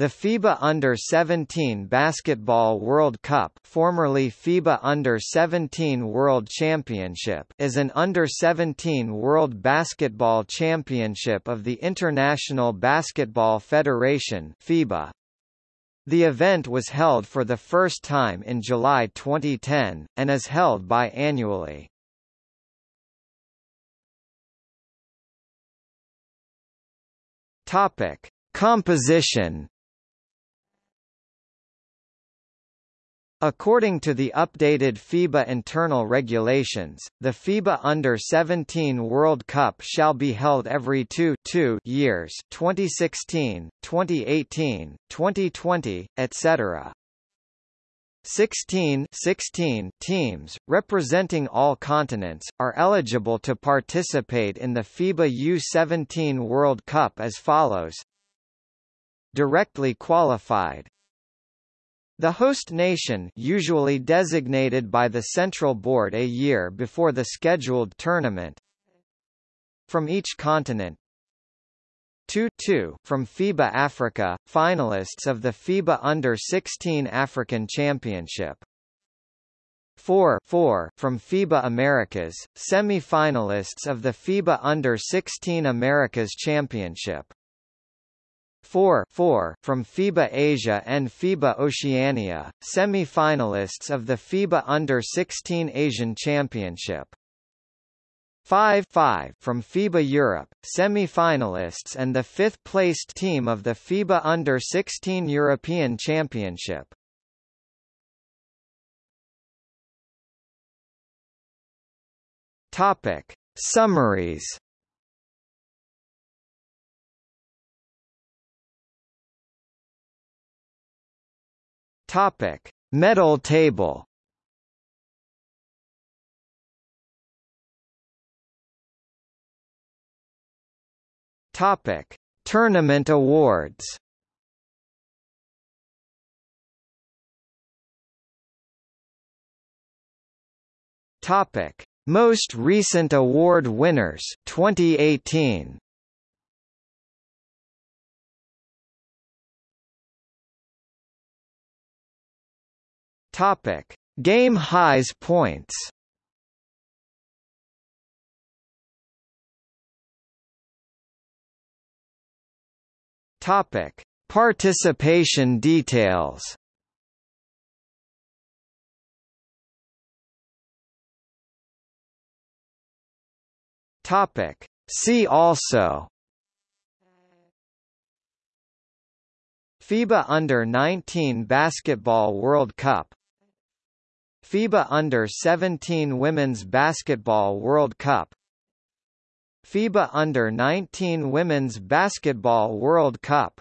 The FIBA Under-17 Basketball World Cup formerly FIBA Under-17 World Championship is an Under-17 World Basketball Championship of the International Basketball Federation FIBA. The event was held for the first time in July 2010, and is held biannually. Composition According to the updated FIBA internal regulations, the FIBA Under-17 World Cup shall be held every two, two years 2016, 2018, 2020, etc. 16, 16 teams, representing all continents, are eligible to participate in the FIBA U-17 World Cup as follows Directly qualified the host nation usually designated by the Central Board a year before the scheduled tournament from each continent. 2 2 from FIBA Africa, finalists of the FIBA Under-16 African Championship. 4 4 from FIBA Americas, semi-finalists of the FIBA Under-16 Americas Championship 4 4 from FIBA Asia and FIBA Oceania, semi-finalists of the FIBA Under-16 Asian Championship. 5 5 from FIBA Europe, semi-finalists and the fifth-placed team of the FIBA Under-16 European Championship. Topic: Summaries Topic: Medal table. Topic: Tournament awards. Topic: Most recent award winners 2018. Topic: Game highs points. Topic: Participation details. Topic: See also. FIBA Under-19 Basketball World Cup FIBA Under-17 Women's Basketball World Cup. FIBA Under-19 Women's Basketball World Cup